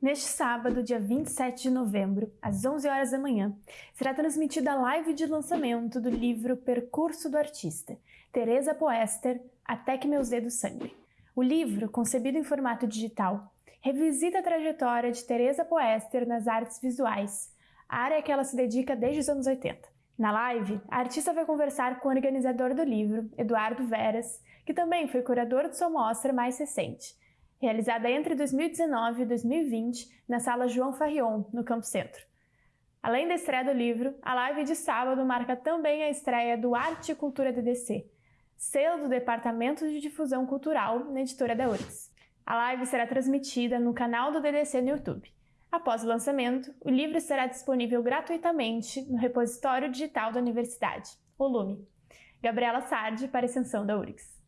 Neste sábado, dia 27 de novembro, às 11 horas da manhã, será transmitida a live de lançamento do livro Percurso do Artista, Teresa Poester, Até que meus dedos sangrem. O livro, concebido em formato digital, revisita a trajetória de Teresa Poester nas artes visuais, área a que ela se dedica desde os anos 80. Na live, a artista vai conversar com o organizador do livro, Eduardo Veras, que também foi curador de sua mostra mais recente, realizada entre 2019 e 2020 na Sala João Farrion, no Campo Centro. Além da estreia do livro, a live de sábado marca também a estreia do Arte e Cultura DDC, selo do Departamento de Difusão Cultural na editora da URGS. A live será transmitida no canal do DDC no YouTube. Após o lançamento, o livro estará disponível gratuitamente no repositório digital da universidade, o Lume. Gabriela Sardi, para a extensão da URGS.